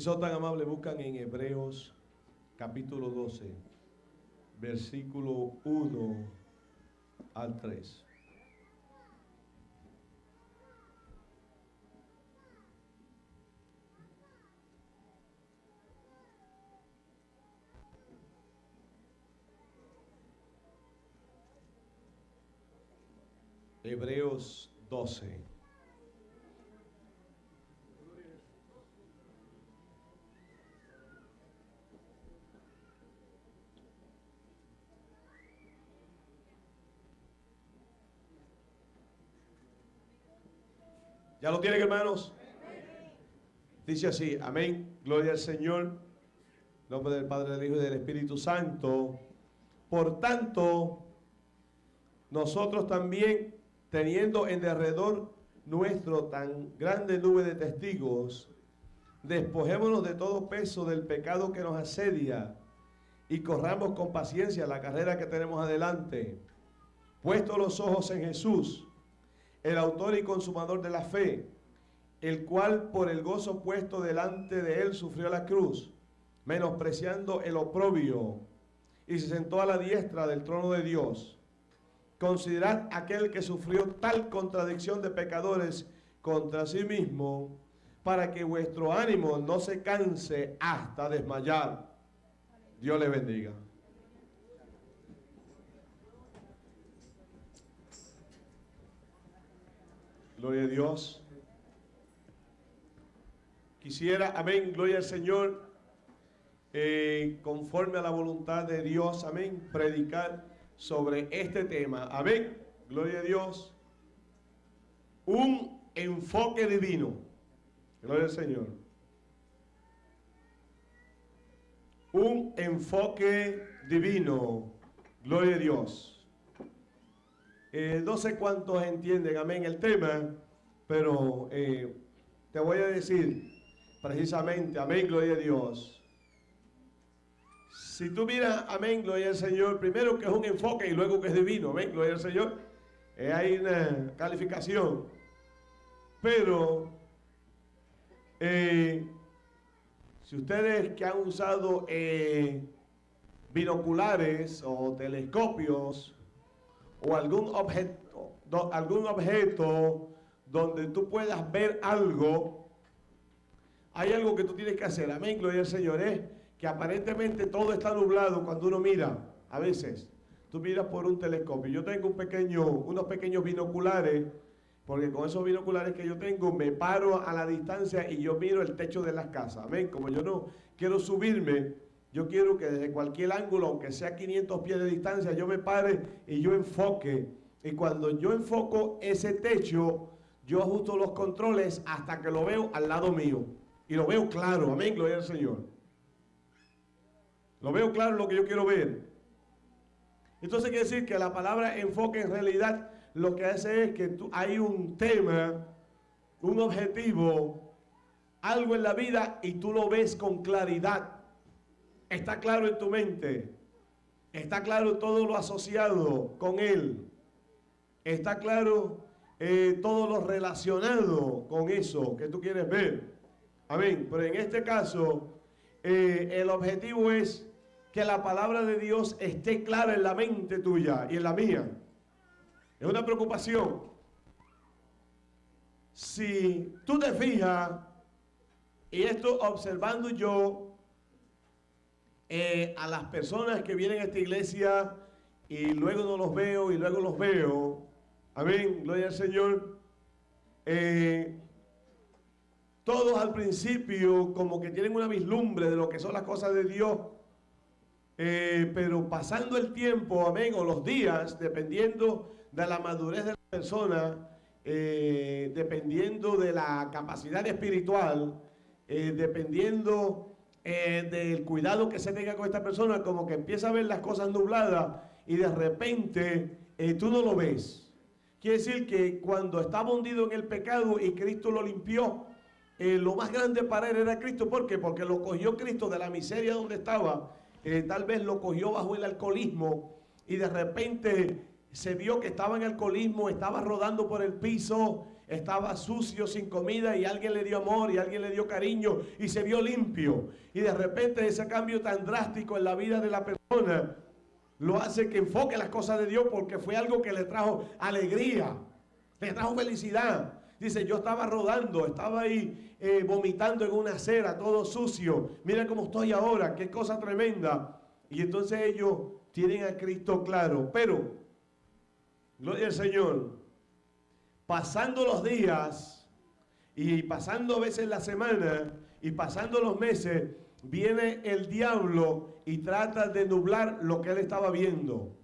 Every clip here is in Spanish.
Son tan amables, buscan en Hebreos capítulo 12, versículo 1 al 3. Hebreos 12. ¿Ya lo tienen, hermanos? Dice así, amén, gloria al Señor, nombre del Padre, del Hijo y del Espíritu Santo. Por tanto, nosotros también, teniendo en derredor nuestro tan grande nube de testigos, despojémonos de todo peso del pecado que nos asedia y corramos con paciencia la carrera que tenemos adelante, puesto los ojos en Jesús el autor y consumador de la fe, el cual por el gozo puesto delante de él sufrió la cruz, menospreciando el oprobio, y se sentó a la diestra del trono de Dios. Considerad aquel que sufrió tal contradicción de pecadores contra sí mismo, para que vuestro ánimo no se canse hasta desmayar. Dios le bendiga. Gloria a Dios. Quisiera, amén, gloria al Señor, eh, conforme a la voluntad de Dios, amén, predicar sobre este tema. Amén, gloria a Dios. Un enfoque divino. Gloria al Señor. Un enfoque divino. Gloria a Dios. Eh, no sé cuántos entienden, amén, el tema, pero eh, te voy a decir precisamente, amén, gloria a Dios. Si tú miras, amén, gloria al Señor, primero que es un enfoque y luego que es divino, amén, gloria al Señor, eh, hay una calificación. Pero, si ustedes que han usado binoculares o telescopios, o algún objeto, algún objeto donde tú puedas ver algo, hay algo que tú tienes que hacer. Amén, gloria al Señor. Es que aparentemente todo está nublado cuando uno mira, a veces. Tú miras por un telescopio. Yo tengo un pequeño, unos pequeños binoculares, porque con esos binoculares que yo tengo me paro a la distancia y yo miro el techo de las casas. Amén. Como yo no quiero subirme, yo quiero que desde cualquier ángulo, aunque sea 500 pies de distancia, yo me pare y yo enfoque. Y cuando yo enfoco ese techo, yo ajusto los controles hasta que lo veo al lado mío. Y lo veo claro. Amén, gloria al Señor. Lo veo claro lo que yo quiero ver. Entonces quiere decir que la palabra enfoque en realidad lo que hace es que tú, hay un tema, un objetivo, algo en la vida y tú lo ves con claridad. Está claro en tu mente. Está claro todo lo asociado con Él. Está claro eh, todo lo relacionado con eso que tú quieres ver. Amén. Pero en este caso, eh, el objetivo es que la palabra de Dios esté clara en la mente tuya y en la mía. Es una preocupación. Si tú te fijas, y esto observando yo eh, a las personas que vienen a esta iglesia y luego no los veo y luego los veo. Amén, gloria al Señor. Eh, todos al principio como que tienen una vislumbre de lo que son las cosas de Dios. Eh, pero pasando el tiempo, amén, o los días, dependiendo de la madurez de la persona, dependiendo de la capacidad espiritual, dependiendo eh, del cuidado que se tenga con esta persona, como que empieza a ver las cosas nubladas y de repente eh, tú no lo ves. Quiere decir que cuando estaba hundido en el pecado y Cristo lo limpió, eh, lo más grande para él era Cristo. ¿Por qué? Porque lo cogió Cristo de la miseria donde estaba. tal vez lo cogió bajo el alcoholismo y de repente se vio que estaba en alcoholismo, estaba rodando por el piso, estaba sucio, sin comida, y alguien le dio amor, y alguien le dio cariño, y se vio limpio. Y de repente ese cambio tan drástico en la vida de la persona lo hace que enfoque las cosas de Dios porque fue algo que le trajo alegría, le trajo felicidad. Dice, yo estaba rodando, estaba ahí eh, vomitando en una acera, todo sucio. Mira cómo estoy ahora, qué cosa tremenda. Y entonces ellos tienen a Cristo claro. Pero, gloria al Señor, pasando los días y pasando a veces la semana y pasando los meses, viene el diablo y trata de nublar lo que él estaba viendo.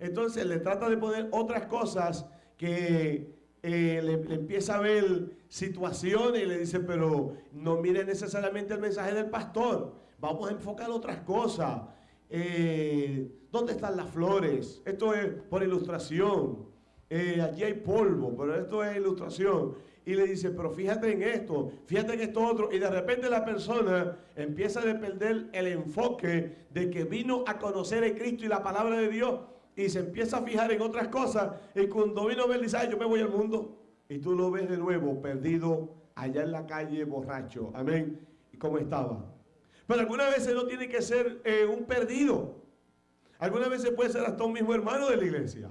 Entonces le trata de poner otras cosas que eh, le, empieza a ver situaciones y le dice, pero no mire necesariamente el mensaje del pastor, vamos a enfocar otras cosas. Eh, ¿Dónde están las flores? Esto es por ilustración. Eh, aquí hay polvo, pero esto es ilustración. Y le dice, pero fíjate en esto, fíjate en esto otro. Y de repente la persona empieza a perder el enfoque de que vino a conocer a Cristo y la palabra de Dios y se empieza a fijar en otras cosas. Y cuando vino a ver, dice, yo me voy al mundo. Y tú lo ves de nuevo, perdido, allá en la calle, borracho. Amén. Y como estaba. Pero algunas veces no tiene que ser eh, un perdido. Algunas veces puede ser hasta un mismo hermano de la iglesia.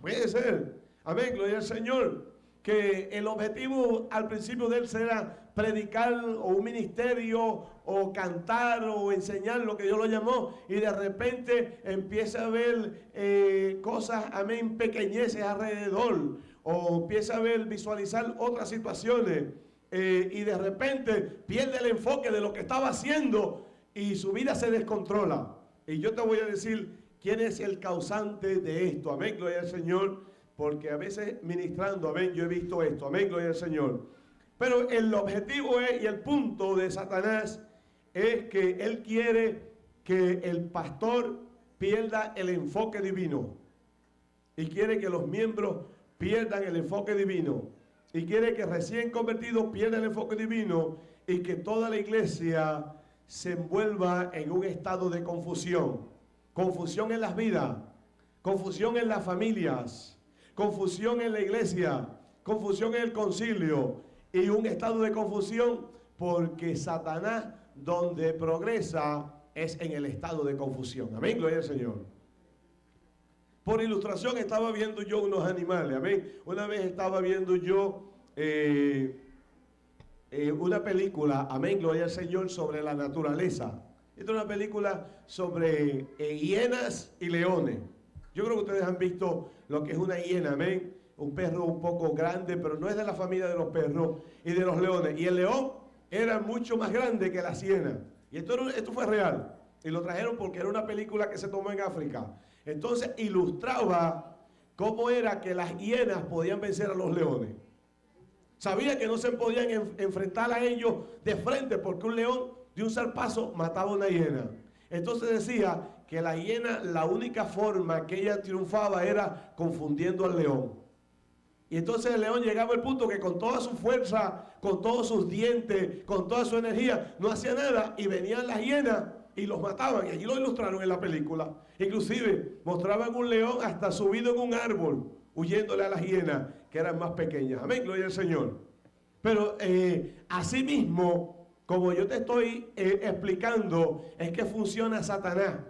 Puede ser. Amén, gloria al Señor. Que el objetivo al principio de él será predicar o un ministerio o cantar o enseñar lo que Dios lo llamó y de repente empieza a ver eh, cosas, amén, pequeñeces alrededor o empieza a ver, visualizar otras situaciones eh, y de repente pierde el enfoque de lo que estaba haciendo y su vida se descontrola. Y yo te voy a decir quién es el causante de esto, amén, gloria al Señor, porque a veces ministrando, amén, yo he visto esto, amén, gloria al Señor. Pero el objetivo es, y el punto de Satanás es que él quiere que el pastor pierda el enfoque divino. Y quiere que los miembros pierdan el enfoque divino. Y quiere que recién convertidos pierdan el enfoque divino y que toda la iglesia se envuelva en un estado de confusión. Confusión en las vidas, confusión en las familias, confusión en la iglesia, confusión en el concilio, y un estado de confusión porque Satanás donde progresa es en el estado de confusión. Amén, gloria al Señor. Por ilustración estaba viendo yo unos animales, amén. Una vez estaba viendo yo eh, eh, una película, amén, gloria al Señor, sobre la naturaleza. Esta es una película sobre eh, hienas y leones. Yo creo que ustedes han visto lo que es una hiena, amén un perro un poco grande, pero no es de la familia de los perros y de los leones. Y el león era mucho más grande que la hiena. Y esto fue real. Y lo trajeron porque era una película que se tomó en África. Entonces ilustraba cómo era que las hienas podían vencer a los leones. Sabía que no se podían enfrentar a ellos de frente porque un león de un zarpazo mataba a una hiena. Entonces decía que la hiena, la única forma que ella triunfaba era confundiendo al león. Y entonces el león llegaba al punto que con toda su fuerza, con todos sus dientes, con toda su energía, no hacía nada y venían las hienas y los mataban. Y allí lo ilustraron en la película. Inclusive mostraban un león hasta subido en un árbol, huyéndole a las hienas que eran más pequeñas. Amén, gloria al Señor. Pero eh, así mismo, como yo te estoy eh, explicando, es que funciona Satanás.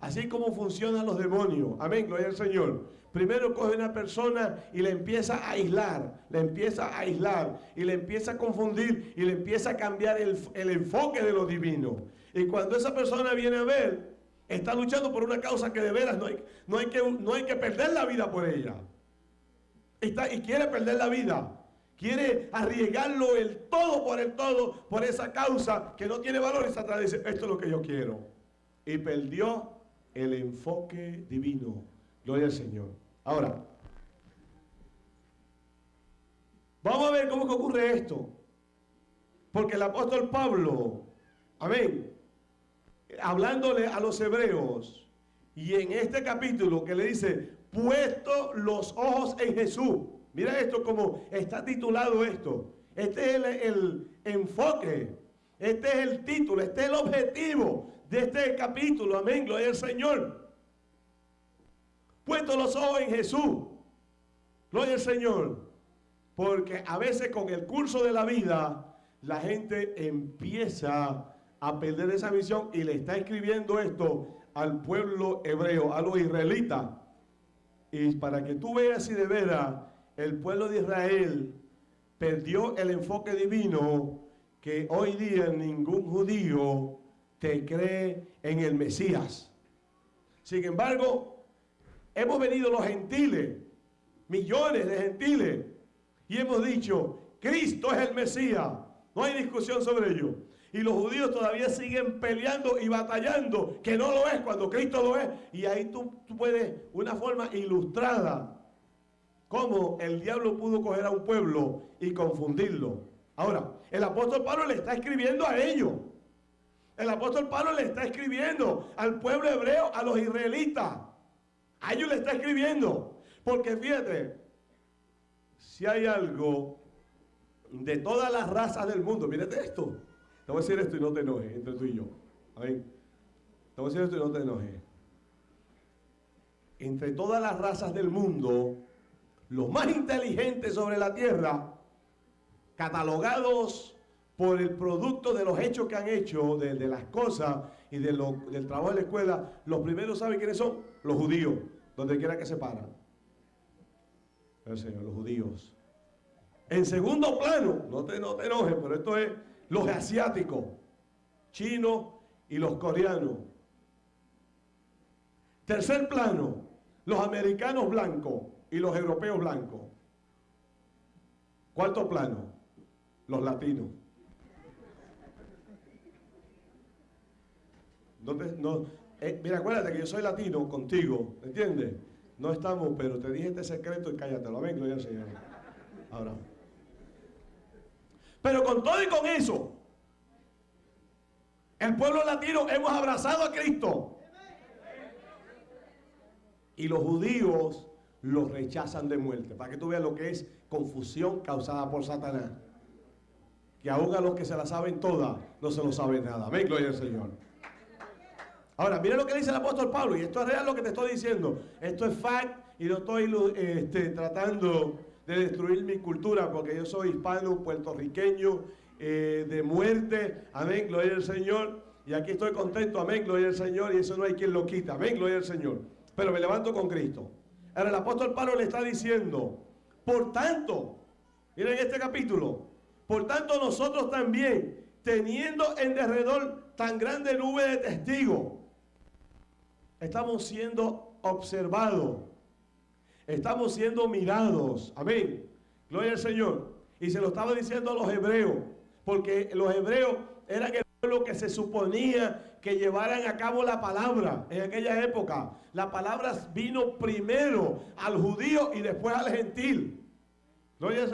Así como funcionan los demonios. Amén, gloria al Señor. Primero coge una persona y le empieza a aislar, le empieza a aislar y le empieza a confundir y le empieza a cambiar el, enfoque de lo divino. Y cuando esa persona viene a ver, está luchando por una causa que de veras no hay, no hay, que, no hay que perder la vida por ella. Está, y quiere perder la vida. Quiere arriesgarlo el todo por el todo por esa causa que no tiene valor. Y Satanás dice, esto es lo que yo quiero. Y perdió el enfoque divino. Gloria al Señor. Ahora, vamos a ver cómo ocurre esto. Porque el apóstol Pablo, amén, hablándole a los hebreos, y en este capítulo que le dice, puesto los ojos en Jesús. Mira esto como está titulado esto. Este es el, enfoque, este es el título, este es el objetivo de este capítulo. Amén, gloria al Señor puesto los ojos en Jesús. Gloria al Señor. Porque a veces con el curso de la vida, la gente empieza a perder esa visión y le está escribiendo esto al pueblo hebreo, a los israelitas. Y para que tú veas si de veras el pueblo de Israel perdió el enfoque divino que hoy día ningún judío te cree en el Mesías. Sin embargo, hemos venido los gentiles, millones de gentiles, y hemos dicho, Cristo es el Mesías. No hay discusión sobre ello. Y los judíos todavía siguen peleando y batallando, que no lo es cuando Cristo lo es. Y ahí tú, tú puedes, una forma ilustrada, cómo el diablo pudo coger a un pueblo y confundirlo. Ahora, el apóstol Pablo le está escribiendo a ellos. El apóstol Pablo le está escribiendo al pueblo hebreo, a los israelitas. A ellos le está escribiendo. Porque fíjate, si hay algo de todas las razas del mundo, mírate esto. Te voy a decir esto y no te enojes entre tú y yo. Amén. Te voy a decir esto y no te enojes. Entre todas las razas del mundo, los más inteligentes sobre la tierra, catalogados por el producto de los hechos que han hecho, de, las cosas y de del trabajo de la escuela, los primeros saben quiénes son, los judíos, donde quiera que se paran. El Señor, los judíos. En segundo plano, no te, no te enojes, pero esto es los asiáticos, chinos y los coreanos. Tercer plano, los americanos blancos y los europeos blancos. Cuarto plano, los latinos. No eh, mira, acuérdate que yo soy latino contigo, ¿entiendes? No estamos, pero te dije este secreto y cállate, lo Señor. Ahora. Pero con todo y con eso, el pueblo latino hemos abrazado a Cristo. Y los judíos los rechazan de muerte. Para que tú veas lo que es confusión causada por Satanás. Que aún a los que se la saben todas, no se lo saben nada. Amén, gloria al Señor. Ahora, mira lo que dice el apóstol Pablo, y esto es real lo que te estoy diciendo. Esto es fact y no estoy este, tratando de destruir mi cultura, porque yo soy hispano, puertorriqueño, eh, de muerte. Amén, gloria al Señor. Y aquí estoy contento, amén, gloria al Señor, y eso no hay quien lo quita. Amén, gloria al Señor. Pero me levanto con Cristo. Ahora el apóstol Pablo le está diciendo, por tanto, miren este capítulo, por tanto nosotros también, teniendo en derredor tan grande nube de testigos, estamos siendo observados, estamos siendo mirados. Amén. Gloria al Señor. Y se lo estaba diciendo a los hebreos, porque los hebreos eran el pueblo que se suponía que llevaran a cabo la palabra en aquella época. La palabra vino primero al judío y después al gentil.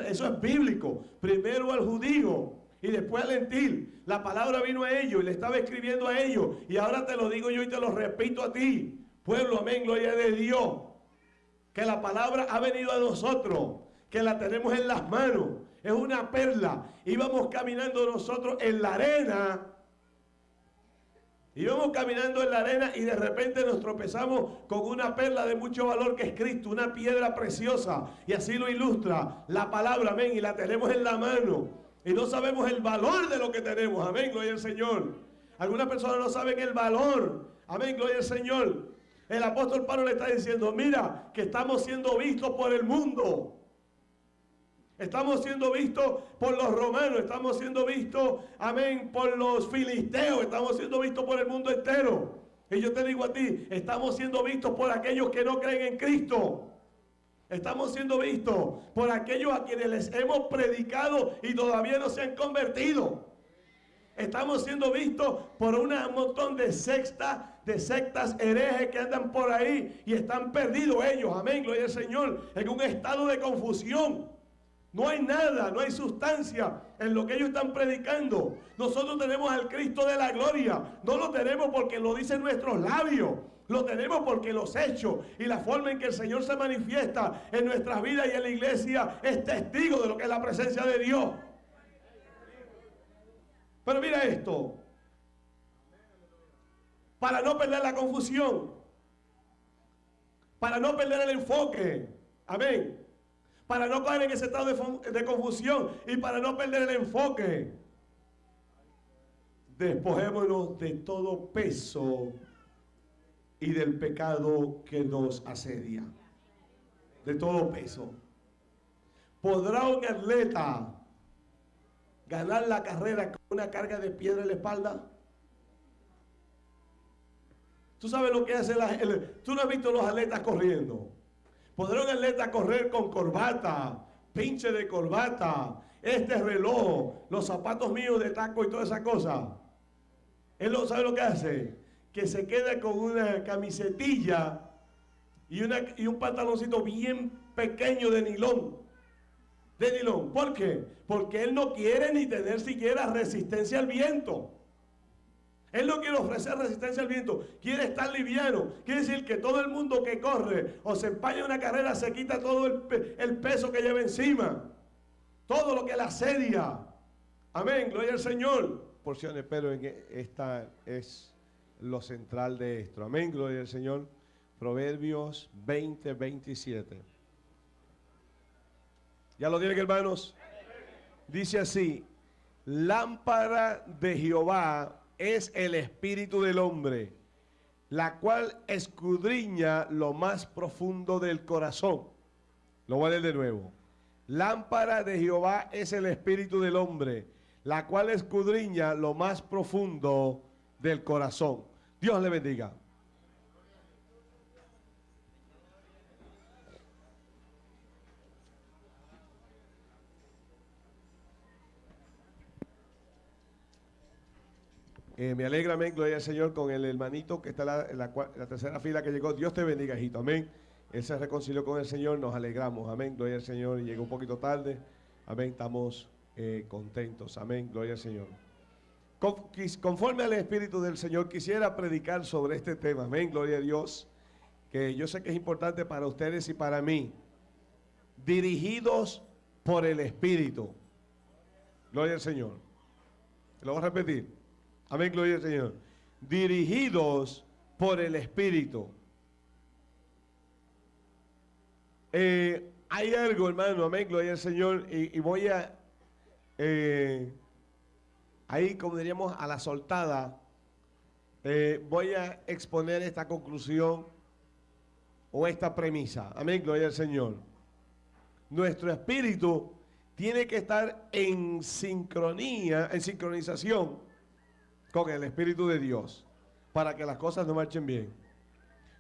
Eso es bíblico. Primero al judío y después al gentil. La palabra vino a ellos y le estaba escribiendo a ellos. Y ahora te lo digo yo y te lo repito a ti. Pueblo, amén, gloria de Dios. Que la palabra ha venido a nosotros. Que la tenemos en las manos. Es una perla. Íbamos caminando nosotros en la arena. Íbamos caminando en la arena y de repente nos tropezamos con una perla de mucho valor que es Cristo, una piedra preciosa. Y así lo ilustra la palabra, amén. Y la tenemos en la mano y no sabemos el valor de lo que tenemos. Amén, gloria al Señor. Algunas personas no saben el valor. Amén, gloria al Señor. El apóstol Pablo le está diciendo, mira, que estamos siendo vistos por el mundo. Estamos siendo vistos por los romanos, estamos siendo vistos, amén, por los filisteos, estamos siendo vistos por el mundo entero. Y yo te digo a ti, estamos siendo vistos por aquellos que no creen en Cristo. Estamos siendo vistos por aquellos a quienes les hemos predicado y todavía no se han convertido. Estamos siendo vistos por un montón de sectas, de sectas herejes que andan por ahí y están perdidos ellos, amén, gloria al Señor, en un estado de confusión. No hay nada, no hay sustancia en lo que ellos están predicando. Nosotros tenemos al Cristo de la gloria. No lo tenemos porque lo dicen nuestros labios. Lo tenemos porque los hechos y la forma en que el Señor se manifiesta en nuestras vidas y en la iglesia es testigo de lo que es la presencia de Dios. Pero mira esto. Para no perder la confusión. Para no perder el enfoque. Amén. Para no caer en ese estado de, confusión y para no perder el enfoque. Despojémonos de todo peso y del pecado que nos asedia. De todo peso. ¿Podrá un atleta ganar la carrera con una carga de piedra en la espalda? Tú sabes lo que hace la Tú no has visto los atletas corriendo. ¿Podrá un atleta correr con corbata, pinche de corbata, este reloj, los zapatos míos de taco y toda esa cosa? Él no sabe lo que hace. Que se queda con una camisetilla y, una, y un pantaloncito bien pequeño de nilón. De nilón. ¿Por qué? Porque él no quiere ni tener siquiera resistencia al viento. Él no quiere ofrecer resistencia al viento, quiere estar liviano. Quiere decir que todo el mundo que corre o se empaña una carrera se quita todo el, peso que lleva encima. Todo lo que la asedia. Amén, gloria al Señor. Porciones, pero esta es lo central de esto. Amén, gloria al Señor. Proverbios 20, 27. ¿Ya lo tienen, hermanos? Dice así, lámpara de Jehová es el espíritu del hombre, la cual escudriña lo más profundo del corazón. Lo voy a leer de nuevo. Lámpara de Jehová es el espíritu del hombre, la cual escudriña lo más profundo del corazón. Dios le bendiga. Eh, me alegra, amén, gloria al Señor, con el hermanito que está en la, tercera fila que llegó. Dios te bendiga, hijito, amén. Él se reconcilió con el Señor, nos alegramos, amén, gloria al Señor. Llegó un poquito tarde, amén, estamos eh, contentos, amén, gloria al Señor. conforme al Espíritu del Señor, quisiera predicar sobre este tema, amén, gloria a Dios, que yo sé que es importante para ustedes y para mí. Dirigidos por el Espíritu. Gloria al Señor. Lo voy a repetir Amén, gloria al Señor. Dirigidos por el Espíritu. Eh, hay algo, hermano, amén, gloria al Señor. Y, voy a, eh, ahí como diríamos, a la soltada, eh, voy a exponer esta conclusión o esta premisa. Amén, gloria al Señor. Nuestro espíritu tiene que estar en sincronía, en sincronización con el Espíritu de Dios para que las cosas no marchen bien.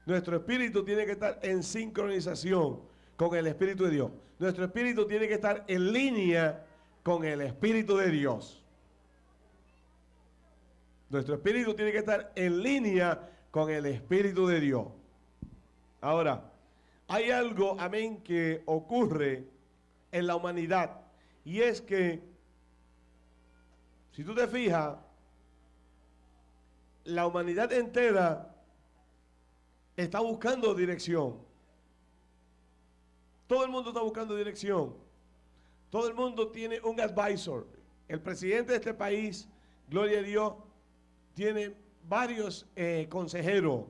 Nuestro espíritu tiene que estar en sincronización con el Espíritu de Dios. Nuestro espíritu tiene que estar en línea con el Espíritu de Dios. Nuestro espíritu tiene que estar en línea con el Espíritu de Dios. Ahora, hay algo, amén, que ocurre en la humanidad. Y es que, si tú te fijas, la humanidad entera está buscando dirección. Todo el mundo está buscando dirección. Todo el mundo tiene un advisor. El presidente de este país, gloria a Dios, tiene varios eh, consejeros.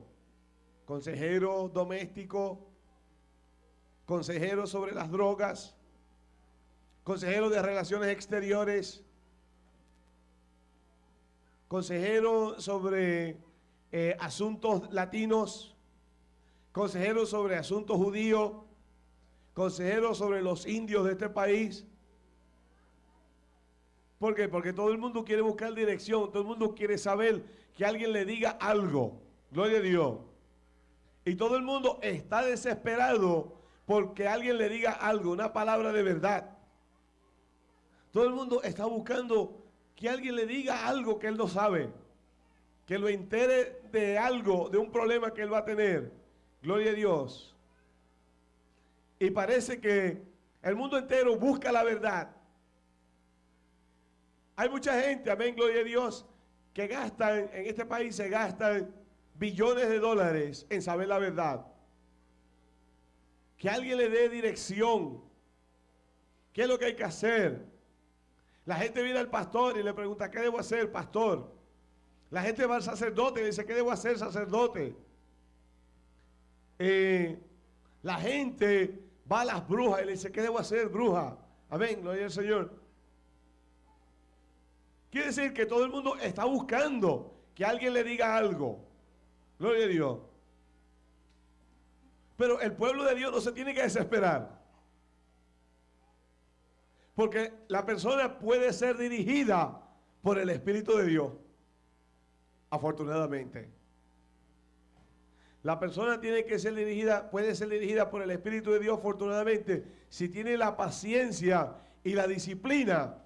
Consejero doméstico, consejero sobre las drogas, consejero de relaciones exteriores, consejero sobre eh, asuntos latinos, consejero sobre asuntos judíos, consejero sobre los indios de este país. ¿Por qué? Porque todo el mundo quiere buscar dirección, todo el mundo quiere saber que alguien le diga algo. Gloria a Dios. Y todo el mundo está desesperado porque alguien le diga algo, una palabra de verdad. Todo el mundo está buscando que alguien le diga algo que él no sabe, que lo entere de algo, de un problema que él va a tener. Gloria a Dios. Y parece que el mundo entero busca la verdad. Hay mucha gente, amén, gloria a Dios, que gastan, en este país se gastan billones de dólares en saber la verdad. Que alguien le dé dirección. ¿Qué es lo que hay que hacer? La gente viene al pastor y le pregunta, ¿qué debo hacer, pastor? La gente va al sacerdote y le dice, ¿qué debo hacer, sacerdote? Eh, la gente va a las brujas y le dice, ¿qué debo hacer, bruja? Amén, gloria al Señor. Quiere decir que todo el mundo está buscando que alguien le diga algo. Gloria a Dios. Pero el pueblo de Dios no se tiene que desesperar. Porque la persona puede ser dirigida por el Espíritu de Dios. Afortunadamente. La persona tiene que ser dirigida, puede ser dirigida por el Espíritu de Dios, afortunadamente, si tiene la paciencia y la disciplina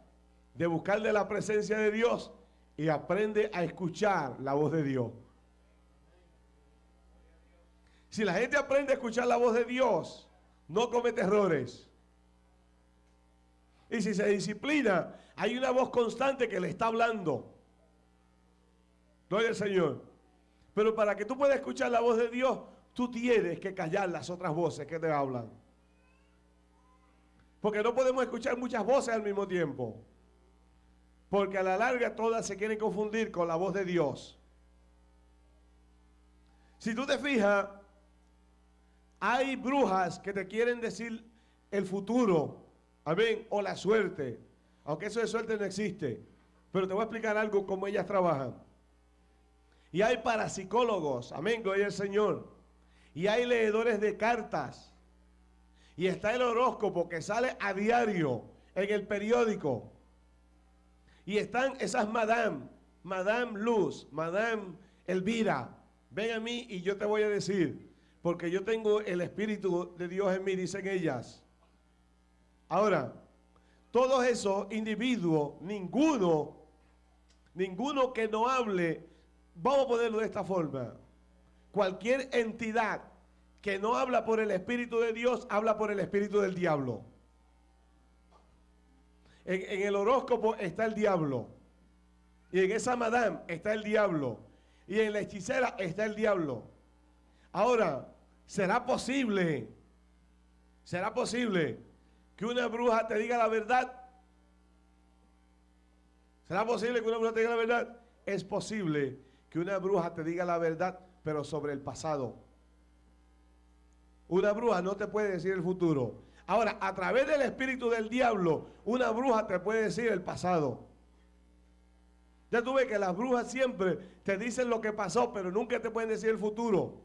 de buscarle la presencia de Dios y aprende a escuchar la voz de Dios. Si la gente aprende a escuchar la voz de Dios, no comete errores. Y si se disciplina, hay una voz constante que le está hablando. Gloria al Señor. Pero para que tú puedas escuchar la voz de Dios, tú tienes que callar las otras voces que te hablan. Porque no podemos escuchar muchas voces al mismo tiempo. Porque a la larga todas se quieren confundir con la voz de Dios. Si tú te fijas, hay brujas que te quieren decir el futuro, amén, o la suerte. Aunque eso de suerte no existe. Pero te voy a explicar algo cómo ellas trabajan. Y hay parapsicólogos, amén, gloria al Señor. Y hay leedores de cartas. Y está el horóscopo que sale a diario en el periódico. Y están esas madame, madame Luz, madame Elvira. Ven a mí y yo te voy a decir, porque yo tengo el Espíritu de Dios en mí, dicen ellas. Ahora, todos esos individuos, ninguno, ninguno que no hable Vamos a ponerlo de esta forma. Cualquier entidad que no habla por el Espíritu de Dios, habla por el Espíritu del diablo. En, el horóscopo está el diablo. Y en esa madame está el diablo. Y en la hechicera está el diablo. Ahora, ¿será posible? ¿Será posible que una bruja te diga la verdad? ¿Será posible que una bruja te diga la verdad? Es posible que una bruja te diga la verdad, pero sobre el pasado. Una bruja no te puede decir el futuro. Ahora, a través del espíritu del diablo, una bruja te puede decir el pasado. Ya tuve que las brujas siempre te dicen lo que pasó, pero nunca te pueden decir el futuro.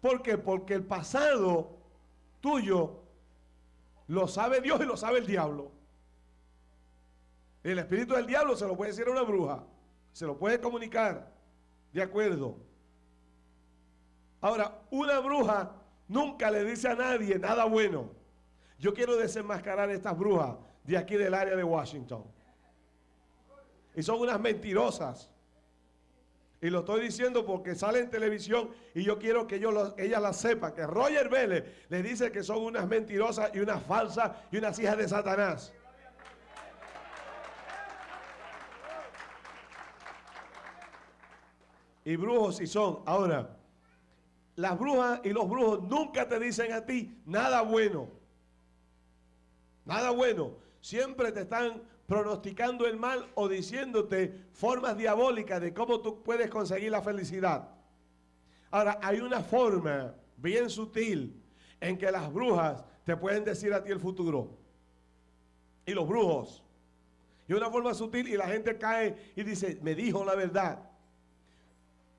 ¿Por qué? Porque el pasado tuyo lo sabe Dios y lo sabe el diablo. El espíritu del diablo se lo puede decir a una bruja. Se lo puede comunicar. De acuerdo. Ahora, una bruja nunca le dice a nadie nada bueno. Yo quiero desenmascarar estas brujas de aquí del área de Washington. Y son unas mentirosas. Y lo estoy diciendo porque sale en televisión y yo quiero que ella la sepa, que Roger Vélez le dice que son unas mentirosas y unas falsas y unas hijas de Satanás. y brujos si son. Ahora, las brujas y los brujos nunca te dicen a ti nada bueno. Nada bueno. Siempre te están pronosticando el mal o diciéndote formas diabólicas de cómo tú puedes conseguir la felicidad. Ahora, hay una forma bien sutil en que las brujas te pueden decir a ti el futuro. Y los brujos. Y una forma sutil y la gente cae y dice, me dijo la verdad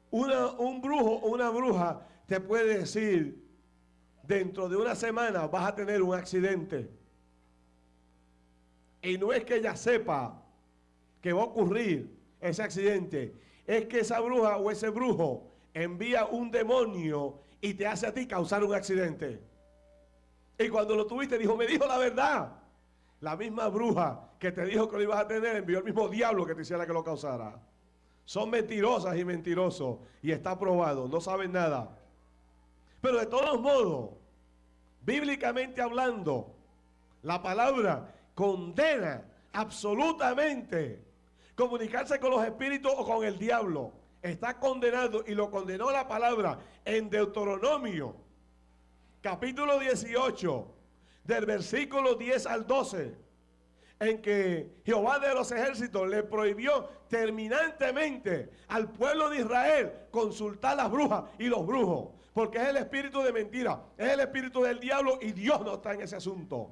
un brujo o una bruja te puede decir, dentro de una semana vas a tener un accidente. Y no es que ella sepa que va a ocurrir ese accidente, es que esa bruja o ese brujo envía un demonio y te hace a ti causar un accidente. Y cuando lo tuviste dijo, me dijo la verdad. La misma bruja que te dijo que lo ibas a tener envió el mismo diablo que te hiciera que lo causara. Son mentirosas y mentirosos. Y está probado, no saben nada. Pero de todos modos, bíblicamente hablando, la palabra condena absolutamente comunicarse con los espíritus o con el diablo. Está condenado y lo condenó la palabra en Deuteronomio, capítulo 18, del versículo 10 al 12. en que Jehová de los ejércitos le prohibió terminantemente al pueblo de Israel consultar las brujas y los brujos, porque es el espíritu de mentira, es el espíritu del diablo y Dios no está en ese asunto.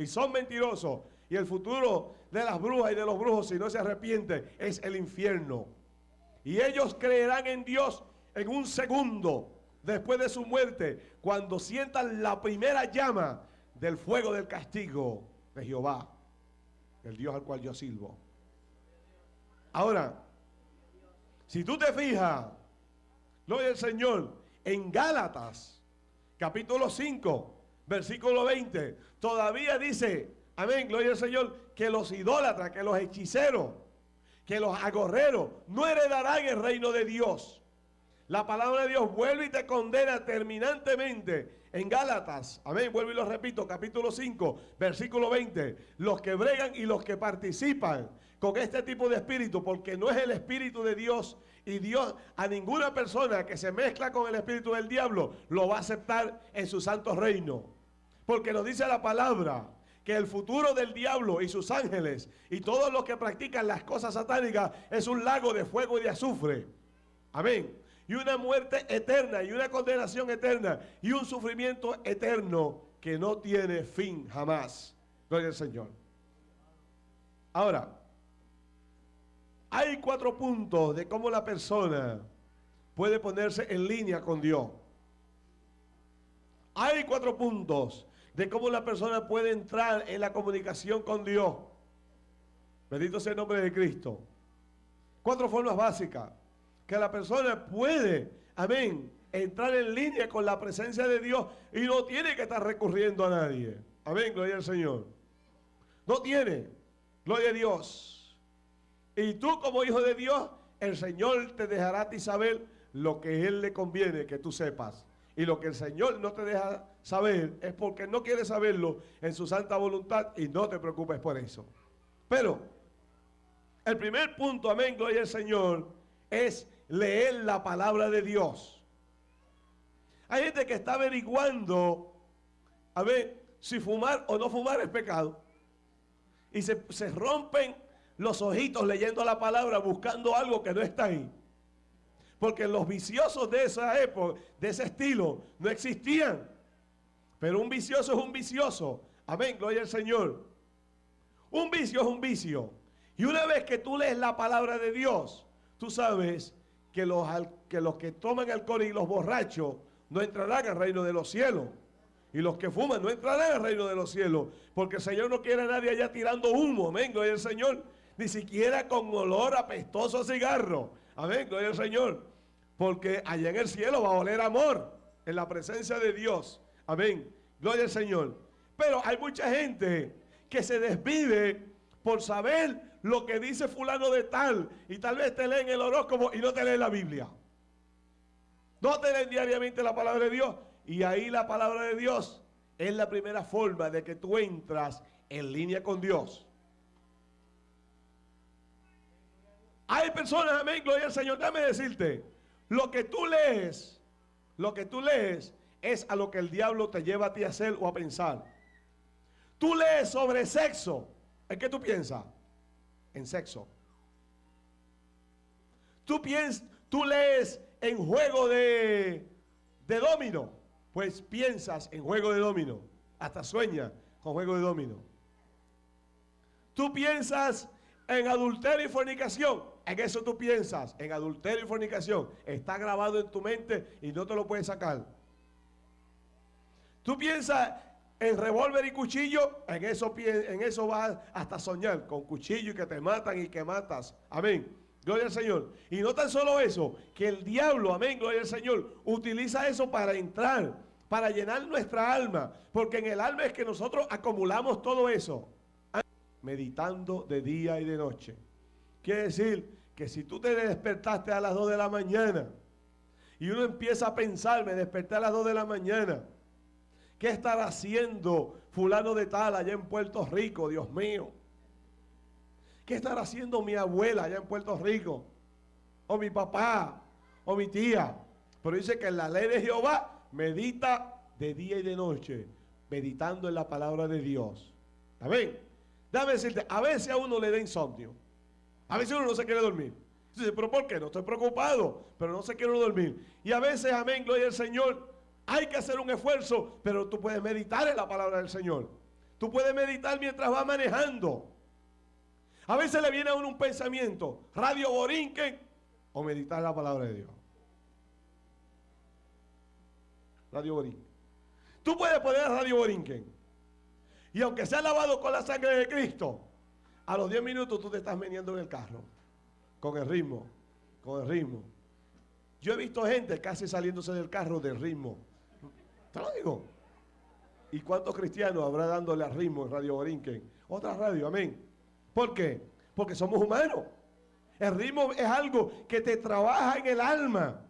Y son mentirosos. Y el futuro de las brujas y de los brujos, si no se arrepiente, es el infierno. Y ellos creerán en Dios en un segundo después de su muerte, cuando sientan la primera llama del fuego del castigo de Jehová, el Dios al cual yo sirvo. Ahora, si tú te fijas, gloria al Señor, en Gálatas, capítulo 5, versículo 20, todavía dice, amén, gloria al Señor, que los idólatras, que los hechiceros, que los agorreros no heredarán el reino de Dios. La palabra de Dios vuelve y te condena terminantemente en Gálatas. Amén, vuelvo y lo repito, capítulo 5, versículo 20. Los que bregan y los que participan con este tipo de espíritu, porque no es el espíritu de Dios y Dios a ninguna persona que se mezcla con el espíritu del diablo lo va a aceptar en su santo reino. Porque nos dice la palabra que el futuro del diablo y sus ángeles y todos los que practican las cosas satánicas es un lago de fuego y de azufre. Amén y una muerte eterna y una condenación eterna y un sufrimiento eterno que no tiene fin jamás. Gloria al Señor. Ahora, hay cuatro puntos de cómo la persona puede ponerse en línea con Dios. Hay cuatro puntos de cómo la persona puede entrar en la comunicación con Dios. Bendito sea el nombre de Cristo. Cuatro formas básicas que la persona puede, amén, entrar en línea con la presencia de Dios y no tiene que estar recurriendo a nadie. Amén, gloria al Señor. No tiene, gloria a Dios. Y tú como hijo de Dios, el Señor te dejará a ti saber lo que Él le conviene que tú sepas. Y lo que el Señor no te deja saber es porque no quiere saberlo en su santa voluntad y no te preocupes por eso. Pero el primer punto, amén, gloria al Señor, es leer la palabra de Dios. Hay gente que está averiguando a ver si fumar o no fumar es pecado. Y se, rompen los ojitos leyendo la palabra, buscando algo que no está ahí. Porque los viciosos de esa época, de ese estilo, no existían. Pero un vicioso es un vicioso. Amén, gloria al Señor. Un vicio es un vicio. Y una vez que tú lees la palabra de Dios, tú sabes que los, que toman alcohol y los borrachos no entrarán al reino de los cielos. Y los que fuman no entrarán al reino de los cielos. Porque el Señor no quiere a nadie allá tirando humo. Amén. Gloria al Señor. Ni siquiera con olor apestoso a cigarro. Amén. Gloria al Señor. Porque allá en el cielo va a oler amor. En la presencia de Dios. Amén. Gloria al Señor. Pero hay mucha gente que se desvive por saber lo que dice fulano de tal y tal vez te leen el horóscopo y no te leen la Biblia. No te leen diariamente la palabra de Dios y ahí la palabra de Dios es la primera forma de que tú entras en línea con Dios. Hay personas, amén, gloria al Señor, déjame decirte, lo que tú lees, lo que tú lees es a lo que el diablo te lleva a ti a hacer o a pensar. Tú lees sobre sexo, ¿en qué tú piensas? en sexo. Tú, piensas, tú lees en juego de, de domino, pues piensas en juego de domino, hasta sueña con juego de domino. Tú piensas en adulterio y fornicación, en eso tú piensas, en adulterio y fornicación. Está grabado en tu mente y no te lo puedes sacar. Tú piensas en revólver y cuchillo, en eso, en eso vas hasta soñar, con cuchillo y que te matan y que matas. Amén. Gloria al Señor. Y no tan solo eso, que el diablo, amén, gloria al Señor, utiliza eso para entrar, para llenar nuestra alma. Porque en el alma es que nosotros acumulamos todo eso. Meditando de día y de noche. Quiere decir que si tú te despertaste a las 2 de la mañana y uno empieza a pensar, me desperté a las 2 de la mañana ¿Qué estará haciendo fulano de tal allá en Puerto Rico, Dios mío? ¿Qué estará haciendo mi abuela allá en Puerto Rico? O mi papá, o mi tía. Pero dice que en la ley de Jehová medita de día y de noche, meditando en la palabra de Dios. Amén. Déjame decirte, a veces a uno le da insomnio. A veces uno no se quiere dormir. Dice, pero ¿por qué? No estoy preocupado, pero no se quiere dormir. Y a veces, amén, gloria al Señor, hay que hacer un esfuerzo, pero tú puedes meditar en la palabra del Señor. Tú puedes meditar mientras vas manejando. A veces le viene a uno un pensamiento, radio borinquen o meditar la palabra de Dios. Radio borinquen. Tú puedes poner radio borinquen. Y aunque sea lavado con la sangre de Cristo, a los 10 minutos tú te estás meneando en el carro. Con el ritmo. Con el ritmo. Yo he visto gente casi saliéndose del carro del ritmo. Te lo digo. ¿Y cuántos cristianos habrá dándole al ritmo en Radio Borinquen? Otra radio, amén. ¿Por qué? Porque somos humanos. El ritmo es algo que te trabaja en el alma.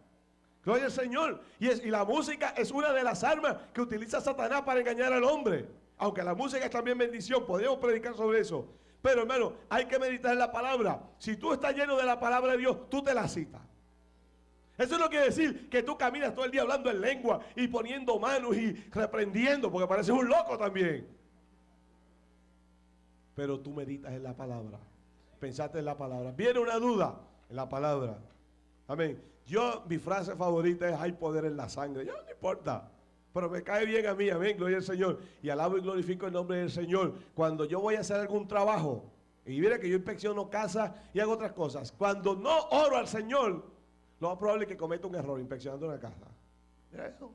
Gloria al Señor. Y, y la música es una de las armas que utiliza Satanás para engañar al hombre. Aunque la música es también bendición, podemos predicar sobre eso. Pero hermano, hay que meditar en la palabra. Si tú estás lleno de la palabra de Dios, tú te la citas. Eso no quiere decir que tú caminas todo el día hablando en lengua y poniendo manos y reprendiendo, porque pareces un loco también. Pero tú meditas en la palabra. Pensaste en la palabra. Viene una duda en la palabra. Amén. Yo, mi frase favorita es: hay poder en la sangre. Ya no importa. Pero me cae bien a mí, amén, gloria al Señor. Y alabo y glorifico el nombre del Señor. Cuando yo voy a hacer algún trabajo, y mira que yo inspecciono casa y hago otras cosas. Cuando no oro al Señor, lo más probable es que cometa un error inspeccionando una casa. Mira eso.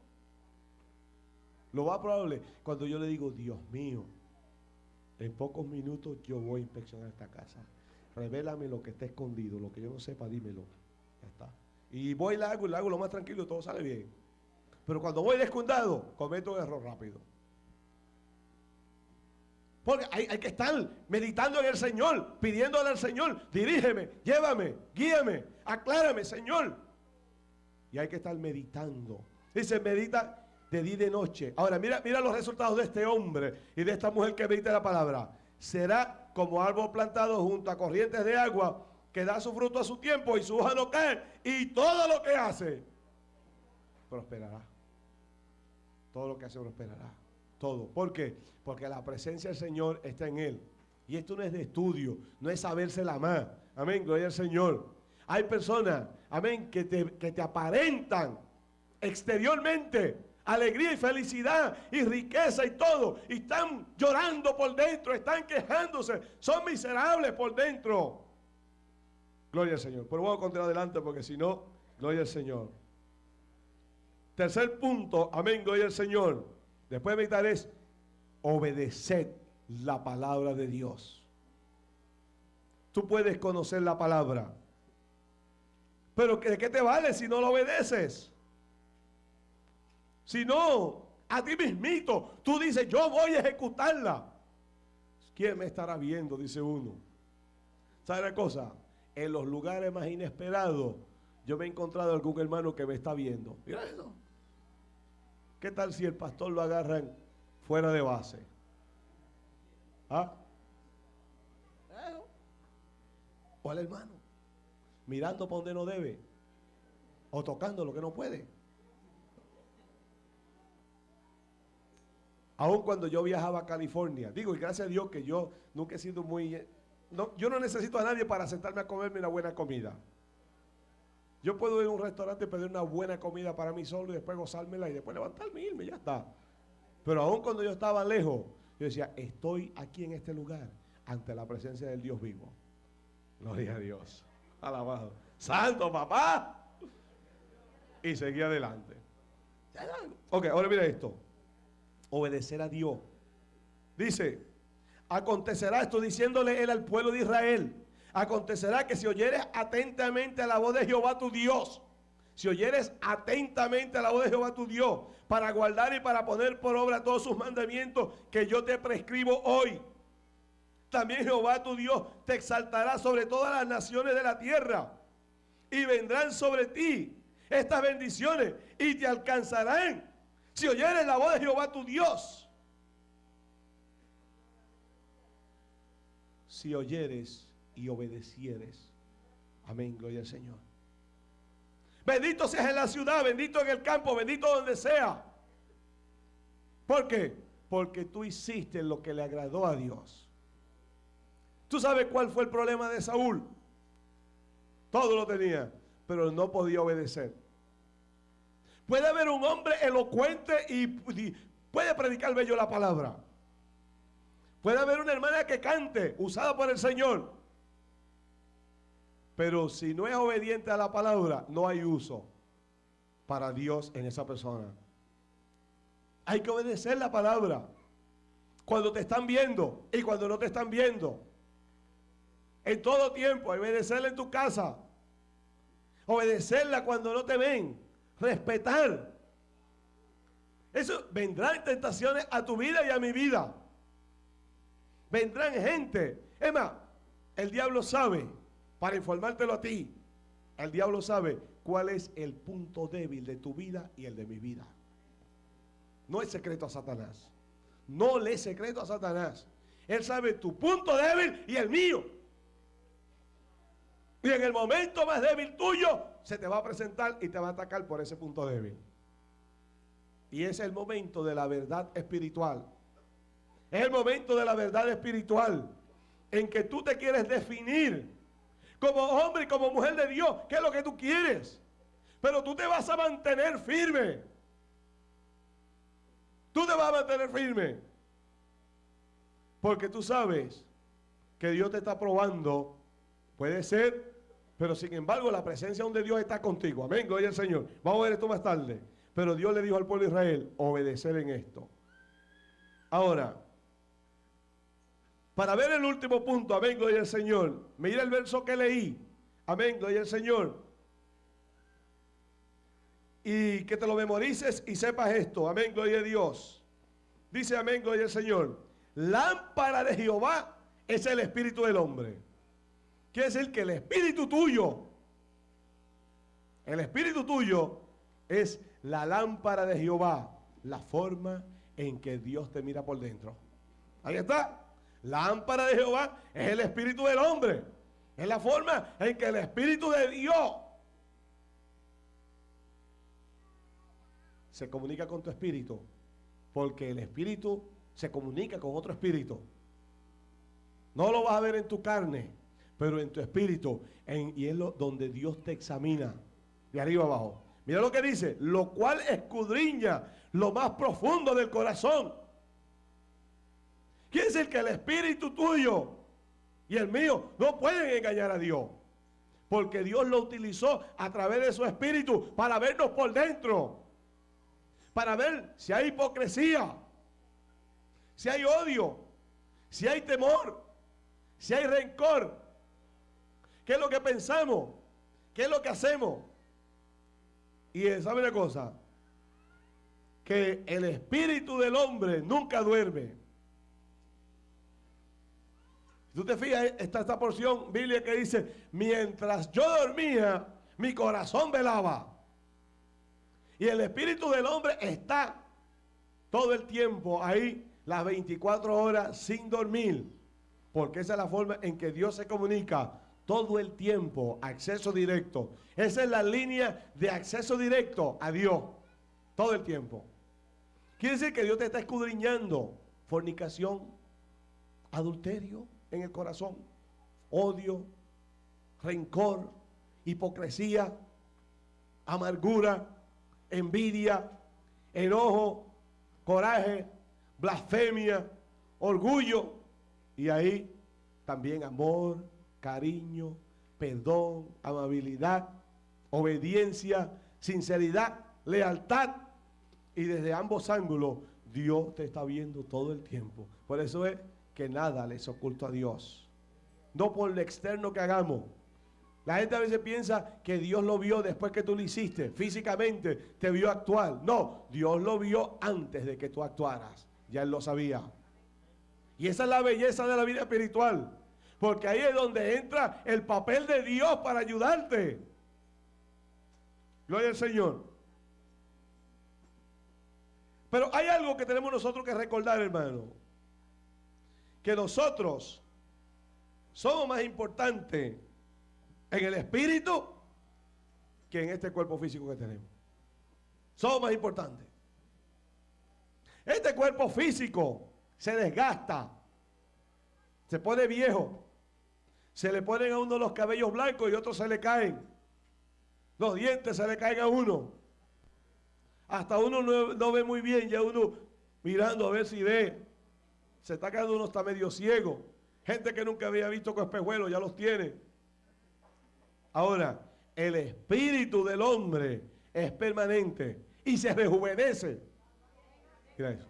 Lo más probable cuando yo le digo, Dios mío, en pocos minutos yo voy a inspeccionar esta casa. Revélame lo que está escondido, lo que yo no sepa, dímelo. Ya está. Y voy y la hago y la hago lo más tranquilo todo sale bien. Pero cuando voy descuidado, cometo un error rápido. Porque hay, que estar meditando en el Señor, pidiéndole al Señor, dirígeme, llévame, guíame, aclárame, Señor. Y hay que estar meditando. Dice, medita de día y de noche. Ahora, mira, mira los resultados de este hombre y de esta mujer que medita la palabra. Será como árbol plantado junto a corrientes de agua que da su fruto a su tiempo y su hoja no cae. Y todo lo que hace prosperará. Todo lo que hace prosperará. Todo. ¿Por qué? Porque la presencia del Señor está en él. Y esto no es de estudio, no es sabérsela más. Amén, gloria al Señor. Hay personas, amén, que te, que te aparentan exteriormente alegría y felicidad y riqueza y todo. Y están llorando por dentro, están quejándose, son miserables por dentro. Gloria al Señor. Pero vamos a continuar adelante porque si no, gloria al Señor. Tercer punto, amén, gloria al Señor. Después de meditar es obedecer la palabra de Dios. Tú puedes conocer la palabra. Pero ¿de qué te vale si no la obedeces? Si no, a ti mismito, tú dices, yo voy a ejecutarla. ¿Quién me estará viendo? Dice uno. ¿Sabe la cosa? En los lugares más inesperados, yo me he encontrado algún hermano que me está viendo. Mira eso. ¿Qué tal si el pastor lo agarran fuera de base? ¿Ah? O al hermano, mirando para donde no debe, o tocando lo que no puede. Aun cuando yo viajaba a California, digo, y gracias a Dios que yo nunca he sido muy... No, yo no necesito a nadie para sentarme a comerme una buena comida. Yo puedo ir a un restaurante y pedir una buena comida para mí solo y después gozármela y después levantarme y irme, ya está. Pero aún cuando yo estaba lejos, yo decía, estoy aquí en este lugar ante la presencia del Dios vivo. Gloria a Dios. Alabado. Santo papá. Y seguí adelante. Ok, ahora mira esto. Obedecer a Dios. Dice, acontecerá esto diciéndole él al pueblo de Israel Acontecerá que si oyeres atentamente a la voz de Jehová tu Dios, si oyeres atentamente a la voz de Jehová tu Dios, para guardar y para poner por obra todos sus mandamientos que yo te prescribo hoy, también Jehová tu Dios te exaltará sobre todas las naciones de la tierra y vendrán sobre ti estas bendiciones y te alcanzarán si oyeres la voz de Jehová tu Dios. Si oyeres y obedecieres. Amén, gloria al Señor. Bendito seas en la ciudad, bendito en el campo, bendito donde sea. ¿Por qué? Porque tú hiciste lo que le agradó a Dios. ¿Tú sabes cuál fue el problema de Saúl? Todo lo tenía, pero no podía obedecer. Puede haber un hombre elocuente y puede predicar bello la palabra. Puede haber una hermana que cante, usada por el Señor. Pero si no es obediente a la palabra, no hay uso para Dios en esa persona. Hay que obedecer la palabra. Cuando te están viendo y cuando no te están viendo. En todo tiempo, obedecerla en tu casa. Obedecerla cuando no te ven. Respetar. Eso vendrán tentaciones a tu vida y a mi vida. Vendrán gente. Es más, el diablo sabe, para informártelo a ti, el diablo sabe cuál es el punto débil de tu vida y el de mi vida. No es secreto a Satanás. No le es secreto a Satanás. Él sabe tu punto débil y el mío. Y en el momento más débil tuyo, se te va a presentar y te va a atacar por ese punto débil. Y es el momento de la verdad espiritual. Es el momento de la verdad espiritual en que tú te quieres definir como hombre y como mujer de Dios. ¿Qué es lo que tú quieres? Pero tú te vas a mantener firme. Tú te vas a mantener firme. Porque tú sabes que Dios te está probando. Puede ser, pero sin embargo la presencia de Dios está contigo. Amén, gloria al Señor. Vamos a ver esto más tarde. Pero Dios le dijo al pueblo de Israel, obedecer en esto. Ahora, para ver el último punto, amén, gloria al Señor. Mira el verso que leí. Amén, gloria al Señor y que te lo memorices y sepas esto. Amén, gloria a Dios. Dice amén, gloria al Señor. Lámpara de Jehová es el espíritu del hombre. Quiere decir que el espíritu tuyo, el espíritu tuyo es la lámpara de Jehová, la forma en que Dios te mira por dentro. Ahí está. La lámpara de Jehová es el espíritu del hombre. Es la forma en que el espíritu de Dios se comunica con tu espíritu, porque el espíritu se comunica con otro espíritu. No lo vas a ver en tu carne, pero en tu espíritu, en, y es donde Dios te examina, de arriba abajo. Mira lo que dice, lo cual escudriña lo más profundo del corazón. Quiere decir que el espíritu tuyo y el mío no pueden engañar a Dios. Porque Dios lo utilizó a través de su espíritu para vernos por dentro para ver si hay hipocresía, si hay odio, si hay temor, si hay rencor. ¿Qué es lo que pensamos? ¿Qué es lo que hacemos? Y sabe una cosa, que el espíritu del hombre nunca duerme. Tú te fijas, está esta porción bíblica que dice, mientras yo dormía, mi corazón velaba. Y el espíritu del hombre está todo el tiempo ahí, las 24 horas sin dormir. Porque esa es la forma en que Dios se comunica todo el tiempo, acceso directo. Esa es la línea de acceso directo a Dios, todo el tiempo. Quiere decir que Dios te está escudriñando fornicación, adulterio en el corazón, odio, rencor, hipocresía, amargura, envidia, enojo, coraje, blasfemia, orgullo y ahí también amor, cariño, perdón, amabilidad, obediencia, sinceridad, lealtad. Y desde ambos ángulos Dios te está viendo todo el tiempo. Por eso es que nada les oculta a Dios. No por lo externo que hagamos, la gente a veces piensa que Dios lo vio después que tú lo hiciste, físicamente te vio actuar. No, Dios lo vio antes de que tú actuaras. Ya Él lo sabía. Y esa es la belleza de la vida espiritual. Porque ahí es donde entra el papel de Dios para ayudarte. Gloria al Señor. Pero hay algo que tenemos nosotros que recordar, hermano. Que nosotros somos más importantes en el espíritu que en este cuerpo físico que tenemos. Somos más importantes. Este cuerpo físico se desgasta, se pone viejo, Se le ponen a uno los cabellos blancos y otros se le caen. Los dientes se le caen a uno. Hasta uno no, ve muy bien, ya uno mirando a ver si ve. Se está quedando uno está medio ciego. Gente que nunca había visto con espejuelos ya los tiene. Ahora, el espíritu del hombre es permanente y se rejuvenece. Mira eso.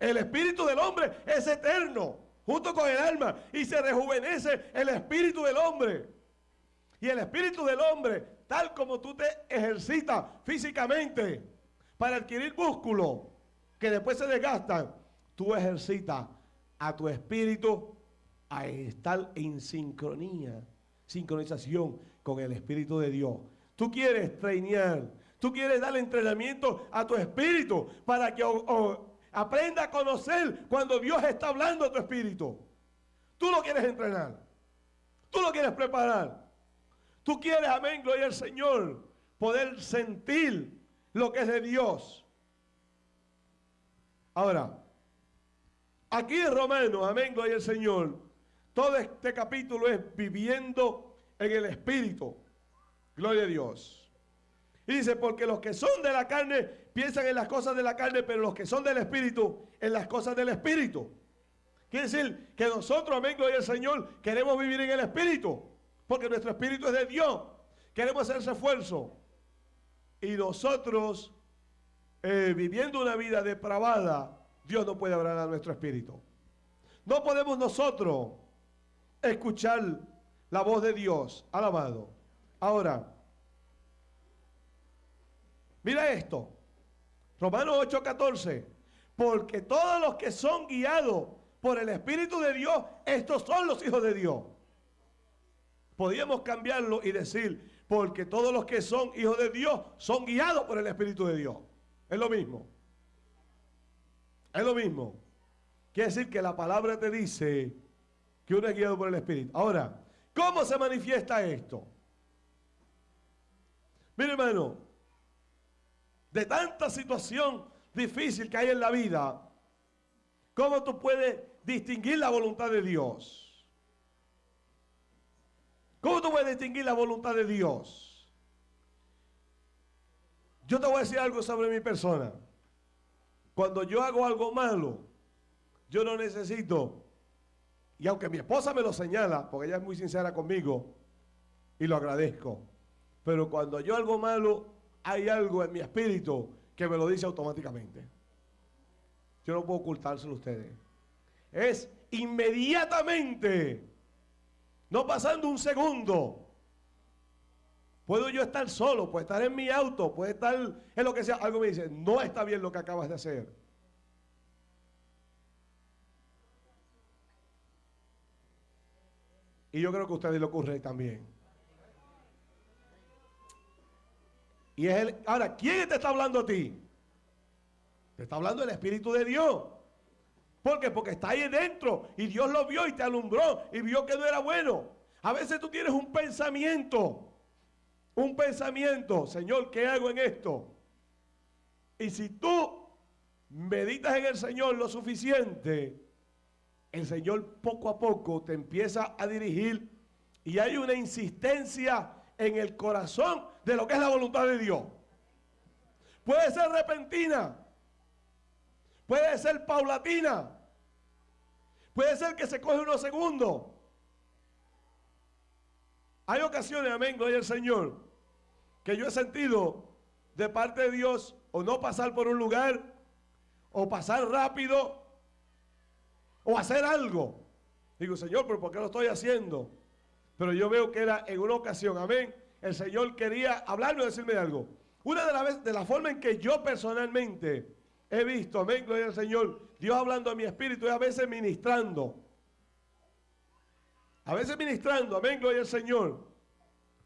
El espíritu del hombre es eterno junto con el alma, y se rejuvenece el espíritu del hombre. Y el espíritu del hombre, tal como tú te ejercitas físicamente para adquirir músculo, que después se desgastan, tú ejercitas a tu espíritu a estar en sincronía, sincronización con el espíritu de Dios. Tú quieres trainear, tú quieres dar entrenamiento a tu espíritu para que Aprenda a conocer cuando Dios está hablando a tu espíritu. Tú lo quieres entrenar. Tú lo quieres preparar. Tú quieres, amén, gloria al Señor, poder sentir lo que es de Dios. Ahora, aquí en Romanos, amén, gloria al Señor, todo este capítulo es viviendo en el Espíritu. Gloria a Dios. Y dice, porque los que son de la carne piensan en las cosas de la carne, pero los que son del Espíritu, en las cosas del Espíritu. Quiere decir que nosotros, amén, gloria al Señor, queremos vivir en el Espíritu, porque nuestro Espíritu es de Dios. Queremos hacer ese esfuerzo. Y nosotros, eh, viviendo una vida depravada, Dios no puede hablar a nuestro Espíritu. No podemos nosotros escuchar la voz de Dios, alabado. Ahora, mira esto. Romanos 8:14. Porque todos los que son guiados por el Espíritu de Dios, estos son los hijos de Dios. Podríamos cambiarlo y decir, porque todos los que son hijos de Dios son guiados por el Espíritu de Dios. Es lo mismo. Es lo mismo. Quiere decir que la palabra te dice que uno es guiado por el Espíritu. Ahora, ¿cómo se manifiesta esto? Mire hermano, de tanta situación difícil que hay en la vida, ¿cómo tú puedes distinguir la voluntad de Dios? ¿Cómo tú puedes distinguir la voluntad de Dios? Yo te voy a decir algo sobre mi persona. Cuando yo hago algo malo, yo no necesito, y aunque mi esposa me lo señala, porque ella es muy sincera conmigo, y lo agradezco, pero cuando yo hago malo, hay algo en mi espíritu que me lo dice automáticamente. Yo no puedo ocultárselo a ustedes. Es inmediatamente, no pasando un segundo. Puedo yo estar solo, puedo estar en mi auto, puede estar en lo que sea. Algo me dice, no está bien lo que acabas de hacer. Y yo creo que a ustedes le ocurre también. Y es el, ahora, ¿quién te está hablando a ti? Te está hablando el Espíritu de Dios. ¿Por qué? Porque está ahí dentro y Dios lo vio y te alumbró y vio que no era bueno. A veces tú tienes un pensamiento, un pensamiento, Señor, ¿qué hago en esto? Y si tú meditas en el Señor lo suficiente, el Señor poco a poco te empieza a dirigir y hay una insistencia en el corazón de lo que es la voluntad de Dios. Puede ser repentina, puede ser paulatina, puede ser que se coge unos segundos. Hay ocasiones, amén, gloria al Señor, que yo he sentido de parte de Dios o no pasar por un lugar, o pasar rápido, o hacer algo. Digo, Señor, pero ¿por qué lo estoy haciendo? Pero yo veo que era en una ocasión, amén, el Señor quería hablarme o decirme algo. Una de las de la forma en que yo personalmente he visto, amén, gloria al Señor, Dios hablando a mi espíritu y a veces ministrando. A veces ministrando, amén, gloria al Señor.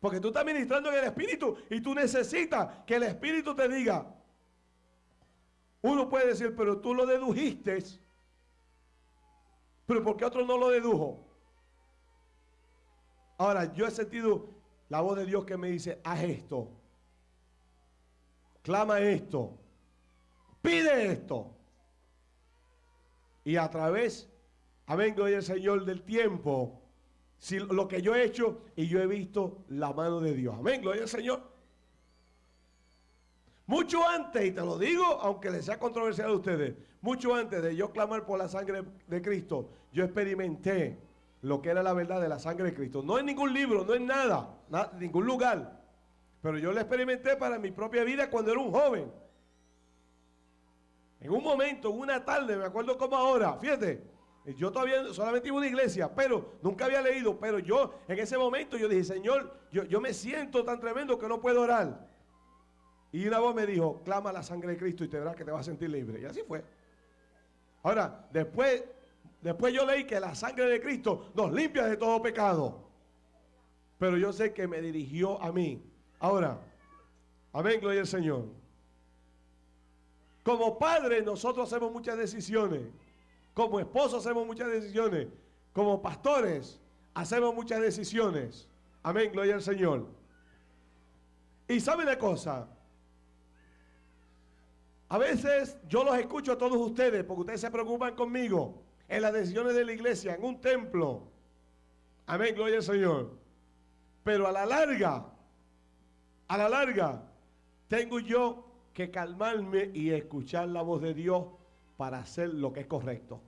Porque tú estás ministrando en el espíritu y tú necesitas que el espíritu te diga. Uno puede decir, pero tú lo dedujiste. Pero ¿por qué otro no lo dedujo? Ahora, yo he sentido la voz de Dios que me dice, haz esto, clama esto, pide esto. Y a través, amén, gloria el Señor del tiempo, si lo que yo he hecho y yo he visto la mano de Dios. Amén, gloria al Señor. Mucho antes, y te lo digo, aunque les sea controversial a ustedes, mucho antes de yo clamar por la sangre de Cristo, yo experimenté lo que era la verdad de la sangre de Cristo. No en ningún libro, no en nada, en ningún lugar. Pero yo lo experimenté para mi propia vida cuando era un joven. En un momento, en una tarde, me acuerdo como ahora, fíjate, yo todavía solamente iba a una iglesia, pero nunca había leído, pero yo en ese momento yo dije, Señor, yo, yo me siento tan tremendo que no puedo orar. Y una voz me dijo, clama la sangre de Cristo y te verás que te vas a sentir libre. Y así fue. Ahora, después, después yo leí que la sangre de Cristo nos limpia de todo pecado. Pero yo sé que me dirigió a mí. Ahora, amén, gloria al Señor. Como padres nosotros hacemos muchas decisiones. Como esposos hacemos muchas decisiones. Como pastores hacemos muchas decisiones. Amén, gloria al Señor. Y sabe una cosa. A veces yo los escucho a todos ustedes porque ustedes se preocupan conmigo en las decisiones de la iglesia, en un templo. Amén, gloria al Señor. Pero a la larga, a la larga, tengo yo que calmarme y escuchar la voz de Dios para hacer lo que es correcto.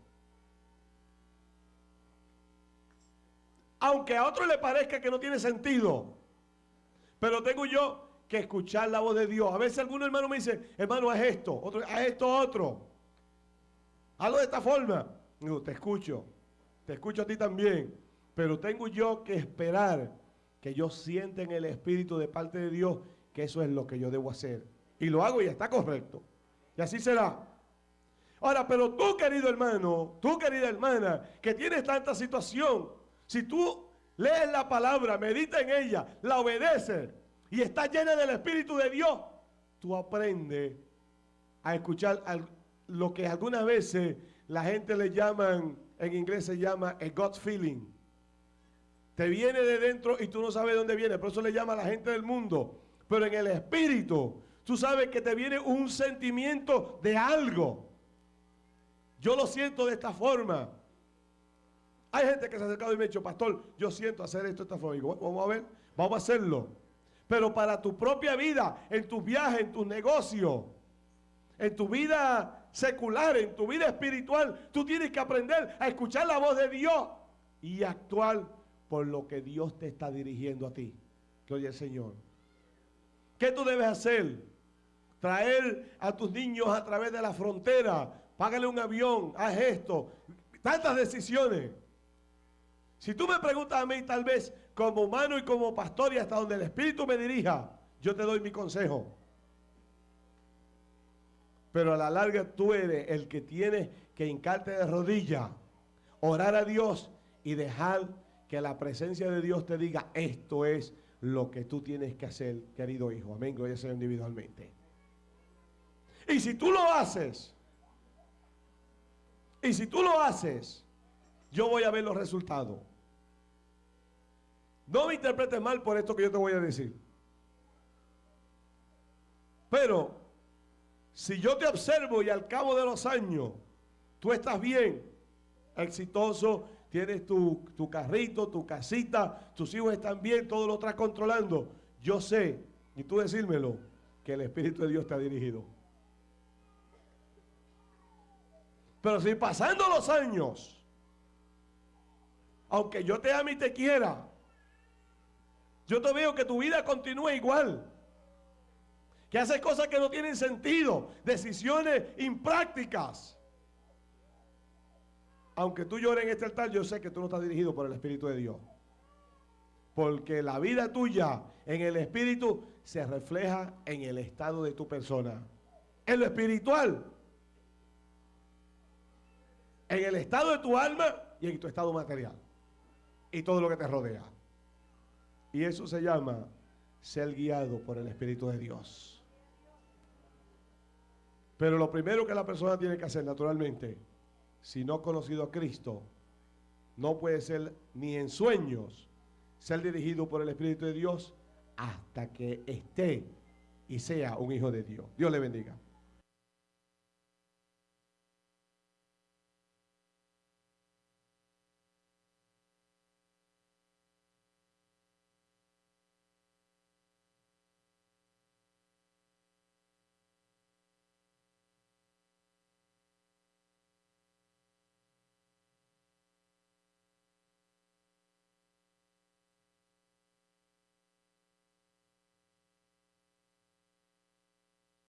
Aunque a otro le parezca que no tiene sentido, pero tengo yo que escuchar la voz de Dios. A veces algunos hermanos me dicen, hermano, haz esto, otro, haz esto, otro. Hazlo de esta forma. Digo, te escucho, te escucho a ti también, pero tengo yo que esperar que yo sienta en el Espíritu de parte de Dios que eso es lo que yo debo hacer. Y lo hago y está correcto. Y así será. Ahora, pero tú, querido hermano, tú, querida hermana, que tienes tanta situación, si tú lees la palabra, medita en ella, la obedeces y está llena del Espíritu de Dios, tú aprendes a escuchar lo que algunas veces la gente le llaman, en inglés se llama a God feeling. Te viene de dentro y tú no sabes dónde viene, por eso le llama a la gente del mundo. Pero en el Espíritu, tú sabes que te viene un sentimiento de algo. Yo lo siento de esta forma. Hay gente que se ha acercado y me ha dicho, pastor, yo siento hacer esto esta forma. digo, vamos a ver, vamos a hacerlo. Pero para tu propia vida, en tus viajes, en tus negocios, en tu vida secular, en tu vida espiritual, tú tienes que aprender a escuchar la voz de Dios y actuar por lo que Dios te está dirigiendo a ti. Que oye el Señor. ¿Qué tú debes hacer? Traer a tus niños a través de la frontera págale un avión, haz esto. Tantas decisiones. Si tú me preguntas a mí, tal vez como humano y como pastor y hasta donde el Espíritu me dirija, yo te doy mi consejo. Pero a la larga tú eres el que tiene que hincarte de rodillas, orar a Dios y dejar que la presencia de Dios te diga, esto es lo que tú tienes que hacer, querido hijo. Amén, gloria sea individualmente. Y si tú lo haces, y si tú lo haces, yo voy a ver los resultados. No me interpretes mal por esto que yo te voy a decir. Pero si yo te observo y al cabo de los años tú estás bien, exitoso, tienes tu, tu, carrito, tu casita, tus hijos están bien, todo lo estás controlando, yo sé, y tú decírmelo, que el Espíritu de Dios te ha dirigido. Pero si pasando los años, aunque yo te ame y te quiera, yo te veo que tu vida continúa igual. Que haces cosas que no tienen sentido, decisiones imprácticas. Aunque tú llores en este altar, yo sé que tú no estás dirigido por el Espíritu de Dios. Porque la vida tuya en el Espíritu se refleja en el estado de tu persona. En lo espiritual en el estado de tu alma y en tu estado material. Y todo lo que te rodea. Y eso se llama ser guiado por el Espíritu de Dios. Pero lo primero que la persona tiene que hacer, naturalmente, si no ha conocido a Cristo, no puede ser ni en sueños ser dirigido por el Espíritu de Dios hasta que esté y sea un hijo de Dios. Dios le bendiga.